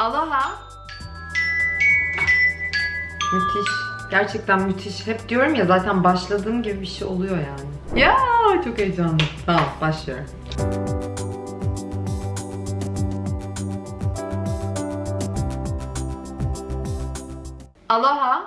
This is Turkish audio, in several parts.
Aloha. Müthiş. Gerçekten müthiş. Hep diyorum ya zaten başladığım gibi bir şey oluyor yani. Ya çok heyecanlı. Tamam başlıyorum. Aloha.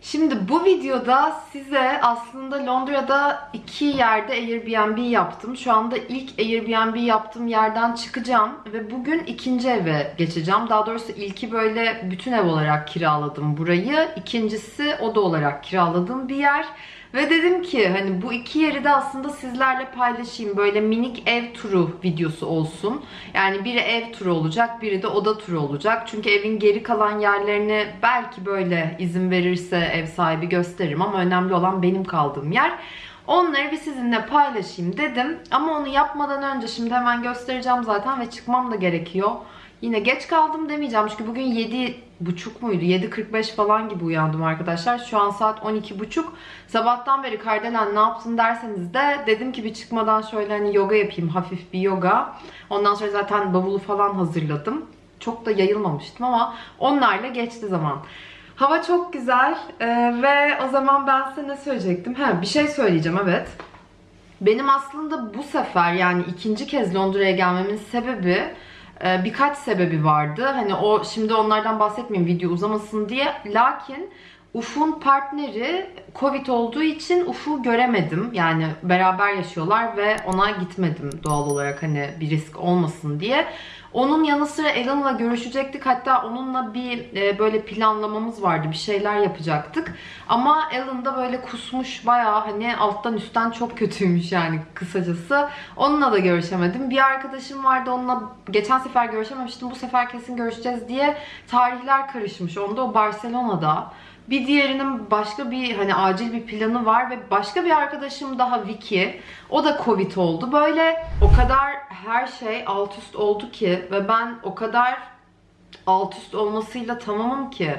Şimdi bu videoda size aslında Londra'da iki yerde Airbnb yaptım. Şu anda ilk Airbnb yaptığım yerden çıkacağım ve bugün ikinci eve geçeceğim. Daha doğrusu ilki böyle bütün ev olarak kiraladım burayı. İkincisi oda olarak kiraladığım bir yer. Ve dedim ki hani bu iki yeri de aslında sizlerle paylaşayım. Böyle minik ev turu videosu olsun. Yani biri ev turu olacak, biri de oda turu olacak. Çünkü evin geri kalan yerlerini belki böyle izin verirse ev sahibi gösteririm ama önemli olan benim kaldığım yer. Onları bir sizinle paylaşayım dedim. Ama onu yapmadan önce şimdi hemen göstereceğim zaten ve çıkmam da gerekiyor. Yine geç kaldım demeyeceğim çünkü bugün 7 buçuk muydu? 7.45 falan gibi uyandım arkadaşlar. Şu an saat 12.30. Sabahtan beri Kardelen ne yaptın derseniz de dedim ki bir çıkmadan şöyle hani yoga yapayım. Hafif bir yoga. Ondan sonra zaten bavulu falan hazırladım. Çok da yayılmamıştım ama onlarla geçti zaman. Hava çok güzel ee, ve o zaman ben size ne söyleyecektim? Ha, bir şey söyleyeceğim evet. Benim aslında bu sefer yani ikinci kez Londra'ya gelmemin sebebi e, birkaç sebebi vardı. Hani o şimdi onlardan bahsetmeyeyim video uzamasın diye. Lakin Uf'un partneri Covid olduğu için Uf'u göremedim. Yani beraber yaşıyorlar ve ona gitmedim doğal olarak hani bir risk olmasın diye. Onun yanı sıra Alan'la görüşecektik. Hatta onunla bir e, böyle planlamamız vardı. Bir şeyler yapacaktık. Ama Alan da böyle kusmuş bayağı hani alttan üstten çok kötüymüş yani kısacası. Onunla da görüşemedim. Bir arkadaşım vardı onunla geçen sefer görüşememiştim. Bu sefer kesin görüşeceğiz diye tarihler karışmış. Onda o Barcelona'da. Bir diğerinin başka bir hani acil bir planı var ve başka bir arkadaşım daha Vicky. O da Covid oldu. Böyle o kadar her şey alt üst oldu ki ve ben o kadar alt üst olmasıyla tamamım ki.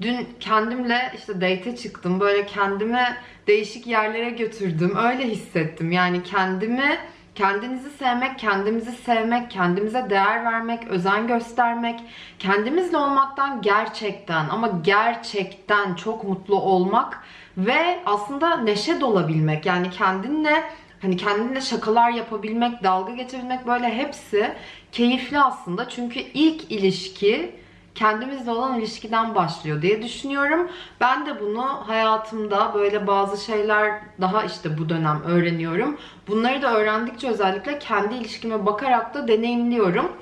Dün kendimle işte date çıktım. Böyle kendimi değişik yerlere götürdüm. Öyle hissettim. Yani kendimi kendinizi sevmek, kendimizi sevmek, kendimize değer vermek, özen göstermek, kendimizle olmaktan gerçekten ama gerçekten çok mutlu olmak ve aslında neşe dolabilmek. Yani kendinle hani kendinle şakalar yapabilmek, dalga geçebilmek böyle hepsi keyifli aslında. Çünkü ilk ilişki kendimizle olan ilişkiden başlıyor diye düşünüyorum. Ben de bunu hayatımda böyle bazı şeyler daha işte bu dönem öğreniyorum. Bunları da öğrendikçe özellikle kendi ilişkime bakarak da deneyimliyorum.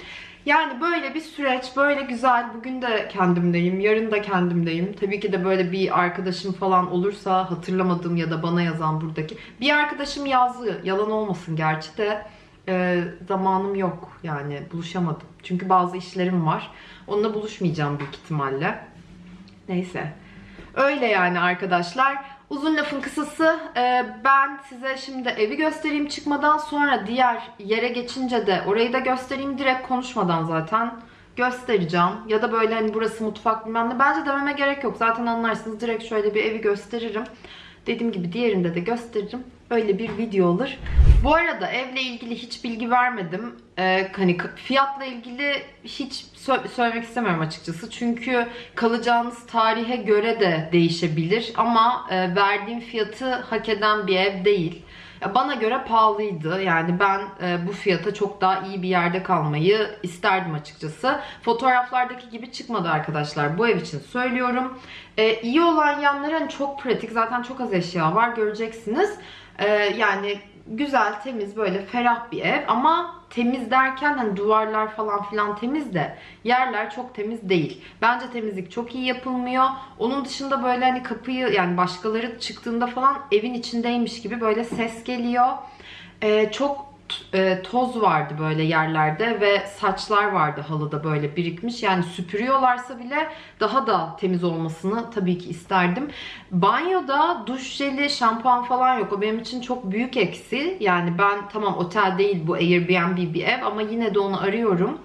Yani böyle bir süreç, böyle güzel. Bugün de kendimdeyim, yarın da kendimdeyim. Tabii ki de böyle bir arkadaşım falan olursa hatırlamadığım ya da bana yazan buradaki. Bir arkadaşım yazdı, yalan olmasın gerçi de e, zamanım yok yani buluşamadım. Çünkü bazı işlerim var. Onunla buluşmayacağım büyük ihtimalle. Neyse. Öyle yani arkadaşlar. Uzun lafın kısası e, ben size şimdi evi göstereyim çıkmadan sonra diğer yere geçince de orayı da göstereyim direkt konuşmadan zaten göstereceğim. Ya da böyle hani burası mutfak bilmem ne. Bence dememe gerek yok. Zaten anlarsınız direkt şöyle bir evi gösteririm. Dediğim gibi diğerinde de gösteririm. Öyle bir video olur. Bu arada evle ilgili hiç bilgi vermedim. Ee, hani fiyatla ilgili hiç sö- söylemek istemiyorum açıkçası. Çünkü kalacağınız tarihe göre de değişebilir. Ama e, verdiğim fiyatı hak eden bir ev değil. Bana göre pahalıydı. Yani ben e, bu fiyata çok daha iyi bir yerde kalmayı isterdim açıkçası. Fotoğraflardaki gibi çıkmadı arkadaşlar. Bu ev için söylüyorum. E, iyi olan yanları hani çok pratik. Zaten çok az eşya var. Göreceksiniz. E, yani güzel, temiz, böyle ferah bir ev ama temiz derken hani duvarlar falan filan temiz de yerler çok temiz değil. Bence temizlik çok iyi yapılmıyor. Onun dışında böyle hani kapıyı yani başkaları çıktığında falan evin içindeymiş gibi böyle ses geliyor. Ee, çok e, toz vardı böyle yerlerde ve saçlar vardı halıda böyle birikmiş. Yani süpürüyorlarsa bile daha da temiz olmasını tabii ki isterdim. Banyoda duş jeli, şampuan falan yok. O benim için çok büyük eksi. Yani ben tamam otel değil bu Airbnb bir ev ama yine de onu arıyorum.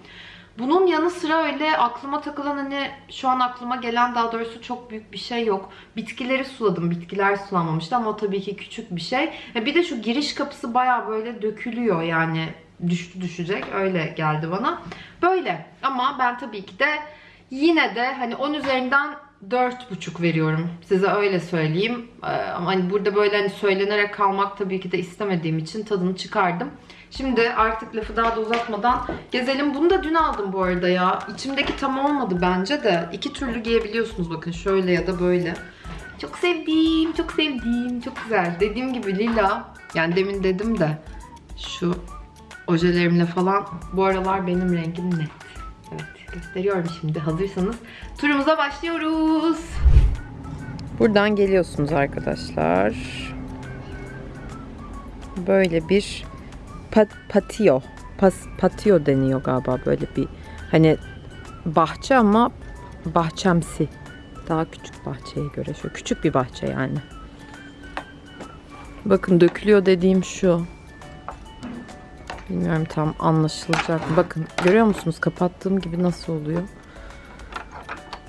Bunun yanı sıra öyle aklıma takılan hani şu an aklıma gelen daha doğrusu çok büyük bir şey yok. Bitkileri suladım. Bitkiler sulanmamıştı ama o tabii ki küçük bir şey. Bir de şu giriş kapısı baya böyle dökülüyor yani düştü düşecek. Öyle geldi bana. Böyle. Ama ben tabii ki de yine de hani 10 üzerinden 4,5 veriyorum. Size öyle söyleyeyim. Ee, ama hani burada böyle hani söylenerek kalmak tabii ki de istemediğim için tadını çıkardım. Şimdi artık lafı daha da uzatmadan gezelim. Bunu da dün aldım bu arada ya. İçimdeki tam olmadı bence de. İki türlü giyebiliyorsunuz bakın şöyle ya da böyle. Çok sevdiğim, çok sevdiğim, çok güzel. Dediğim gibi lila. Yani demin dedim de şu ojelerimle falan bu aralar benim rengim net. Evet gösteriyorum şimdi hazırsanız. Turumuza başlıyoruz. Buradan geliyorsunuz arkadaşlar. Böyle bir pat, patio. Pas, patio deniyor galiba böyle bir hani bahçe ama bahçemsi. Daha küçük bahçeye göre. Şöyle küçük bir bahçe yani. Bakın dökülüyor dediğim şu. Bilmiyorum tam anlaşılacak? Bakın görüyor musunuz? Kapattığım gibi nasıl oluyor?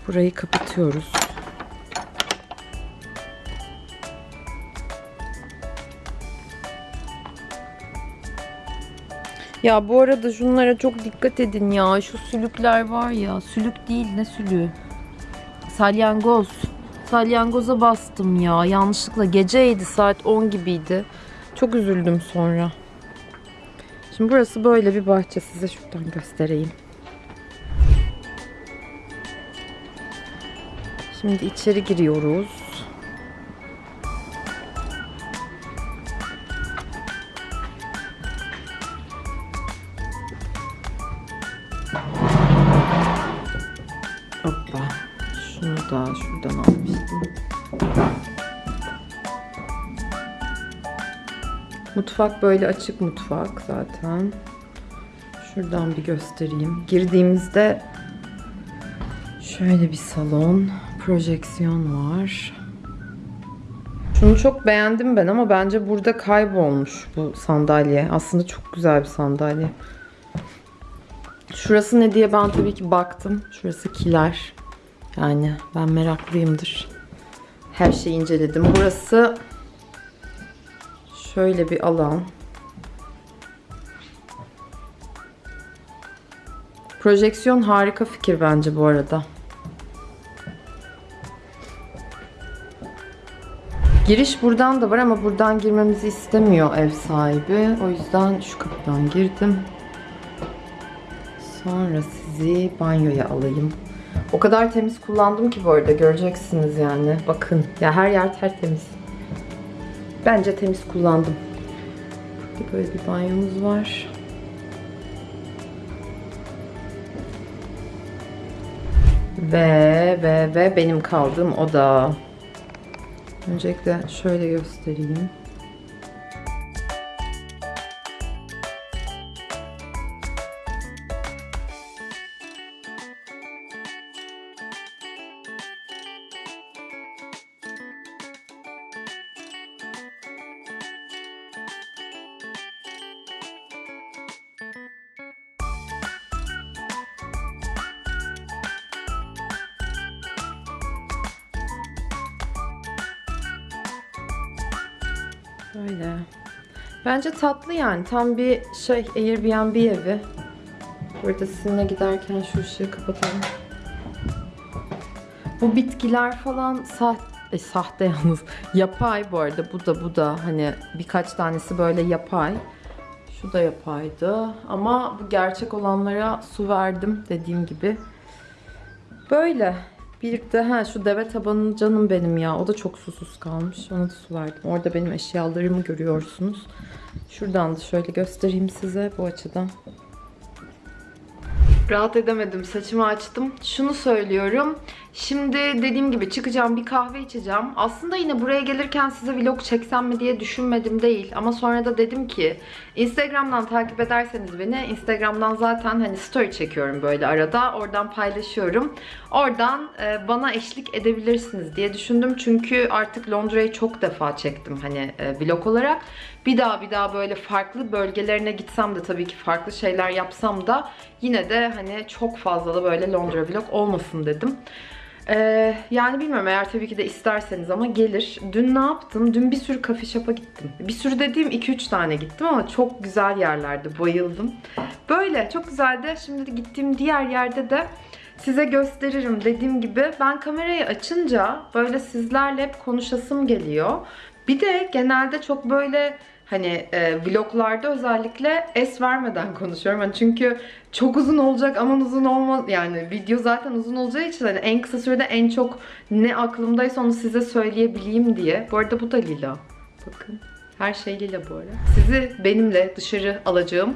Burayı kapatıyoruz. Ya bu arada şunlara çok dikkat edin ya. Şu sülükler var ya. Sülük değil ne sülüğü? Salyangoz. Salyangoza bastım ya. Yanlışlıkla geceydi saat 10 gibiydi. Çok üzüldüm sonra. Şimdi burası böyle bir bahçe. Size şuradan göstereyim. Şimdi içeri giriyoruz. Mutfak böyle açık mutfak zaten. Şuradan bir göstereyim. Girdiğimizde şöyle bir salon, projeksiyon var. Şunu çok beğendim ben ama bence burada kaybolmuş bu sandalye. Aslında çok güzel bir sandalye. Şurası ne diye ben tabii ki baktım. Şurası kiler. Yani ben meraklıyımdır. Her şeyi inceledim. Burası şöyle bir alan. Projeksiyon harika fikir bence bu arada. Giriş buradan da var ama buradan girmemizi istemiyor ev sahibi. O yüzden şu kapıdan girdim. Sonra sizi banyoya alayım. O kadar temiz kullandım ki bu arada göreceksiniz yani. Bakın ya her yer tertemiz. Bence temiz kullandım. Böyle bir banyomuz var. Ve ve ve benim kaldığım oda. Öncelikle şöyle göstereyim. Böyle. Bence tatlı yani. Tam bir şey Airbnb evi. Burada sizinle giderken şu ışığı kapatalım. Bu bitkiler falan sahte, e, sahte yalnız. Yapay bu arada. Bu da bu da hani birkaç tanesi böyle yapay. Şu da yapaydı. Ama bu gerçek olanlara su verdim dediğim gibi. Böyle. Bir de ha şu deve tabanı canım benim ya. O da çok susuz kalmış. Ona da su verdim. Orada benim eşyalarımı görüyorsunuz. Şuradan da şöyle göstereyim size bu açıdan. Rahat edemedim. Saçımı açtım. Şunu söylüyorum. Şimdi dediğim gibi çıkacağım bir kahve içeceğim. Aslında yine buraya gelirken size vlog çeksem mi diye düşünmedim değil. Ama sonra da dedim ki Instagram'dan takip ederseniz beni Instagram'dan zaten hani story çekiyorum böyle arada. Oradan paylaşıyorum. Oradan e, bana eşlik edebilirsiniz diye düşündüm. Çünkü artık Londra'yı çok defa çektim hani e, vlog olarak. Bir daha bir daha böyle farklı bölgelerine gitsem de tabii ki farklı şeyler yapsam da yine de hani çok fazla da böyle Londra vlog olmasın dedim. Ee, yani bilmiyorum eğer tabii ki de isterseniz ama gelir. Dün ne yaptım? Dün bir sürü kafe shop'a gittim. Bir sürü dediğim 2-3 tane gittim ama çok güzel yerlerdi. Bayıldım. Böyle çok güzeldi. Şimdi de gittiğim diğer yerde de size gösteririm. Dediğim gibi ben kamerayı açınca böyle sizlerle hep konuşasım geliyor. Bir de genelde çok böyle hani e, vloglarda özellikle es vermeden konuşuyorum. Hani çünkü çok uzun olacak aman uzun olmaz yani video zaten uzun olacağı için hani en kısa sürede en çok ne aklımdaysa onu size söyleyebileyim diye. Bu arada bu da lila. Bakın her şey lila bu arada. Sizi benimle dışarı alacağım.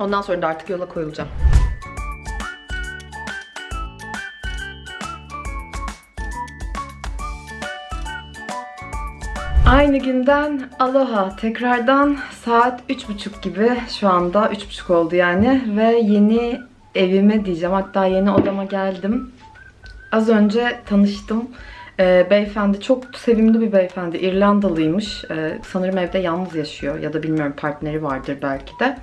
Ondan sonra da artık yola koyulacağım. Aynı günden aloha. Tekrardan saat 3.30 gibi şu anda 3.30 oldu yani ve yeni evime diyeceğim hatta yeni odama geldim. Az önce tanıştım. Ee, beyefendi çok sevimli bir beyefendi. İrlandalıymış. Ee, sanırım evde yalnız yaşıyor ya da bilmiyorum partneri vardır belki de.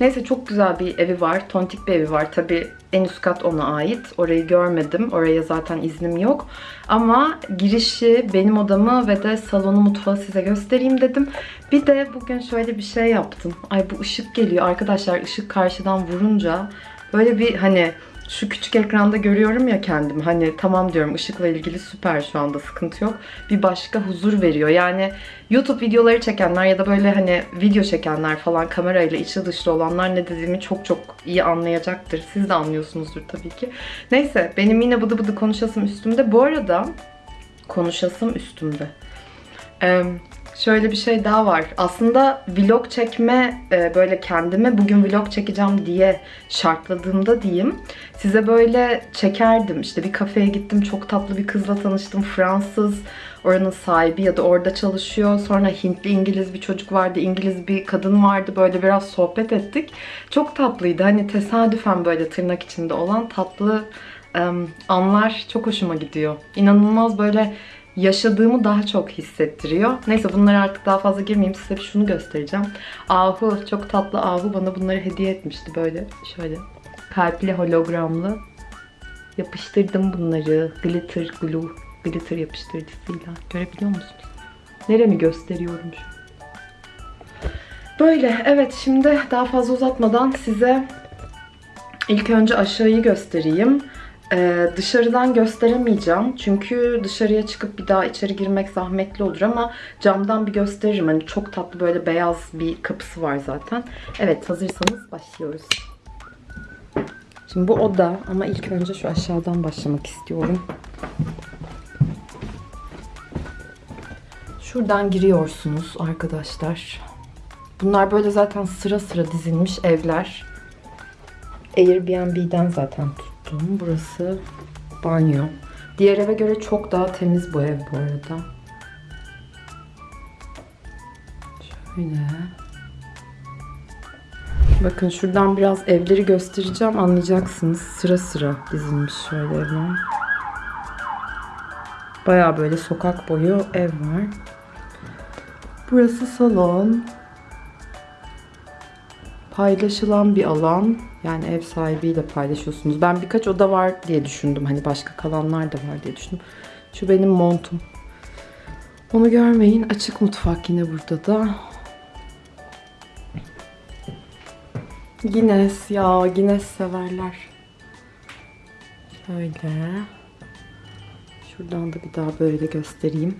Neyse çok güzel bir evi var. Tontik bir evi var. Tabi en üst kat ona ait. Orayı görmedim. Oraya zaten iznim yok. Ama girişi, benim odamı ve de salonu mutfağı size göstereyim dedim. Bir de bugün şöyle bir şey yaptım. Ay bu ışık geliyor. Arkadaşlar ışık karşıdan vurunca böyle bir hani şu küçük ekranda görüyorum ya kendimi. Hani tamam diyorum ışıkla ilgili süper şu anda sıkıntı yok. Bir başka huzur veriyor. Yani YouTube videoları çekenler ya da böyle hani video çekenler falan kamerayla içi dışlı olanlar ne dediğimi çok çok iyi anlayacaktır. Siz de anlıyorsunuzdur tabii ki. Neyse benim yine bıdı bıdı konuşasım üstümde. Bu arada konuşasım üstümde. Ee, şöyle bir şey daha var. Aslında vlog çekme e, böyle kendime bugün vlog çekeceğim diye şartladığımda diyeyim. Size böyle çekerdim. İşte bir kafeye gittim. Çok tatlı bir kızla tanıştım. Fransız. Oranın sahibi ya da orada çalışıyor. Sonra Hintli İngiliz bir çocuk vardı. İngiliz bir kadın vardı. Böyle biraz sohbet ettik. Çok tatlıydı. Hani tesadüfen böyle tırnak içinde olan tatlı anlar çok hoşuma gidiyor. İnanılmaz böyle yaşadığımı daha çok hissettiriyor. Neyse bunlara artık daha fazla girmeyeyim. Size bir şunu göstereceğim. Ahu, çok tatlı Ahu bana bunları hediye etmişti böyle. Şöyle kalpli hologramlı. Yapıştırdım bunları. Glitter glue. Glitter yapıştırıcısıyla. Görebiliyor musunuz? Neremi gösteriyorum şu? Böyle evet şimdi daha fazla uzatmadan size ilk önce aşağıyı göstereyim. Ee, dışarıdan gösteremeyeceğim. Çünkü dışarıya çıkıp bir daha içeri girmek zahmetli olur ama camdan bir gösteririm. Hani çok tatlı böyle beyaz bir kapısı var zaten. Evet hazırsanız başlıyoruz. Şimdi bu oda ama ilk önce şu aşağıdan başlamak istiyorum. Şuradan giriyorsunuz arkadaşlar. Bunlar böyle zaten sıra sıra dizilmiş evler. Airbnb'den zaten tuttum. Burası banyo. Diğer eve göre çok daha temiz bu ev bu arada. Şöyle. Bakın şuradan biraz evleri göstereceğim anlayacaksınız. Sıra sıra dizilmiş şöyle evler. Baya böyle sokak boyu ev var. Burası salon. Paylaşılan bir alan. Yani ev sahibiyle paylaşıyorsunuz. Ben birkaç oda var diye düşündüm. Hani başka kalanlar da var diye düşündüm. Şu benim montum. Onu görmeyin. Açık mutfak yine burada da. Guinness ya. Guinness severler. Şöyle. Şuradan da bir daha böyle göstereyim.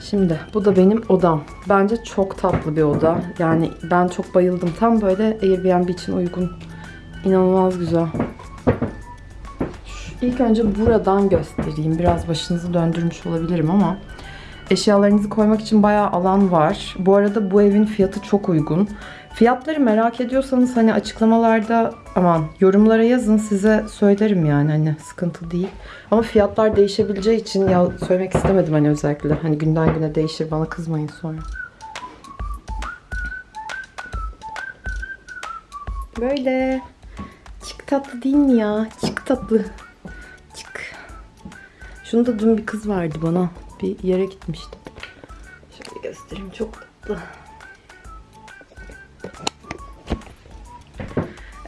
Şimdi bu da benim odam. Bence çok tatlı bir oda. Yani ben çok bayıldım. Tam böyle Airbnb için uygun. İnanılmaz güzel. İlk önce buradan göstereyim. Biraz başınızı döndürmüş olabilirim ama eşyalarınızı koymak için bayağı alan var. Bu arada bu evin fiyatı çok uygun. Fiyatları merak ediyorsanız hani açıklamalarda aman yorumlara yazın size söylerim yani hani sıkıntı değil. Ama fiyatlar değişebileceği için ya söylemek istemedim hani özellikle. Hani günden güne değişir bana kızmayın sonra. Böyle. Çık tatlı değil mi ya? Çık tatlı. Çık. Şunu da dün bir kız verdi bana. Bir yere gitmiştim. Şöyle göstereyim. Çok tatlı.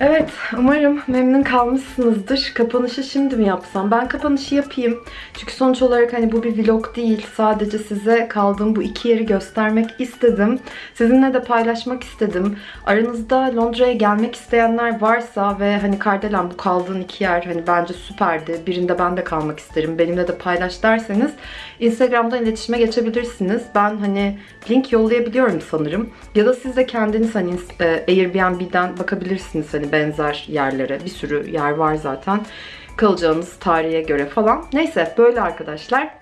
Evet, umarım memnun kalmışsınızdır. Kapanışı şimdi mi yapsam? Ben kapanışı yapayım. Çünkü sonuç olarak hani bu bir vlog değil. Sadece size kaldığım bu iki yeri göstermek istedim. Sizinle de paylaşmak istedim. Aranızda Londra'ya gelmek isteyenler varsa ve hani Kardelen bu kaldığın iki yer hani bence süperdi. Birinde ben de kalmak isterim. Benimle de paylaş derseniz Instagram'dan iletişime geçebilirsiniz. Ben hani link yollayabiliyorum sanırım. Ya da siz de kendiniz hani e, Airbnb'den bakabilirsiniz hani benzer yerlere. Bir sürü yer var zaten. Kalacağınız tarihe göre falan. Neyse böyle arkadaşlar.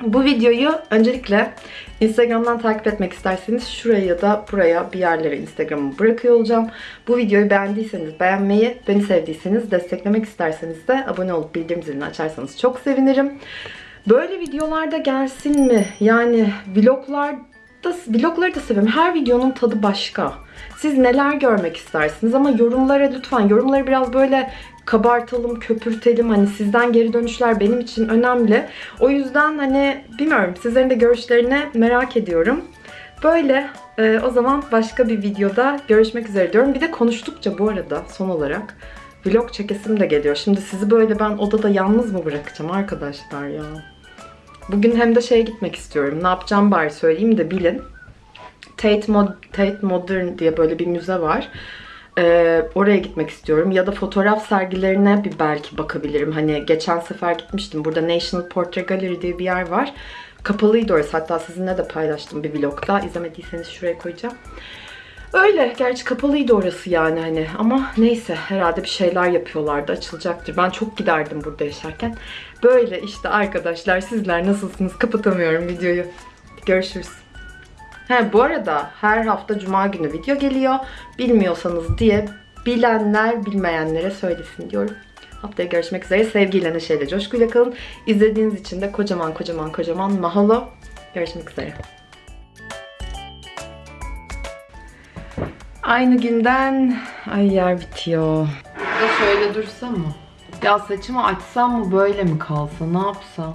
Bu videoyu öncelikle Instagram'dan takip etmek isterseniz şuraya ya da buraya bir yerlere Instagram'ı bırakıyor olacağım. Bu videoyu beğendiyseniz beğenmeyi, beni sevdiyseniz desteklemek isterseniz de abone olup bildirim zilini açarsanız çok sevinirim. Böyle videolarda gelsin mi? Yani vloglar da, vlogları da seviyorum. Her videonun tadı başka. Siz neler görmek istersiniz ama yorumlara lütfen yorumları biraz böyle kabartalım, köpürtelim. Hani sizden geri dönüşler benim için önemli. O yüzden hani bilmiyorum sizlerin de görüşlerini merak ediyorum. Böyle e, o zaman başka bir videoda görüşmek üzere diyorum. Bir de konuştukça bu arada son olarak vlog çekesim de geliyor. Şimdi sizi böyle ben odada yalnız mı bırakacağım arkadaşlar ya? Bugün hem de şeye gitmek istiyorum. Ne yapacağım bari söyleyeyim de bilin. Tate, Mod Tate Modern diye böyle bir müze var. Ee, oraya gitmek istiyorum. Ya da fotoğraf sergilerine bir belki bakabilirim. Hani geçen sefer gitmiştim. Burada National Portrait Gallery diye bir yer var. Kapalıydı orası. Hatta sizinle de paylaştım bir vlogda. İzlemediyseniz şuraya koyacağım. Öyle. Gerçi kapalıydı orası yani hani. Ama neyse herhalde bir şeyler yapıyorlardı. Açılacaktır. Ben çok giderdim burada yaşarken. Böyle işte arkadaşlar sizler nasılsınız? Kapatamıyorum videoyu. Görüşürüz. He bu arada her hafta cuma günü video geliyor. Bilmiyorsanız diye bilenler bilmeyenlere söylesin diyorum. Haftaya görüşmek üzere. Sevgiyle, neşeyle, coşkuyla kalın. İzlediğiniz için de kocaman kocaman kocaman mahalo. Görüşmek üzere. Aynı günden ay yer bitiyor. Da şöyle dursam mı? Ya saçımı açsam mı böyle mi kalsa ne yapsam?